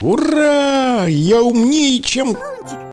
Ура! Я умнее, чем...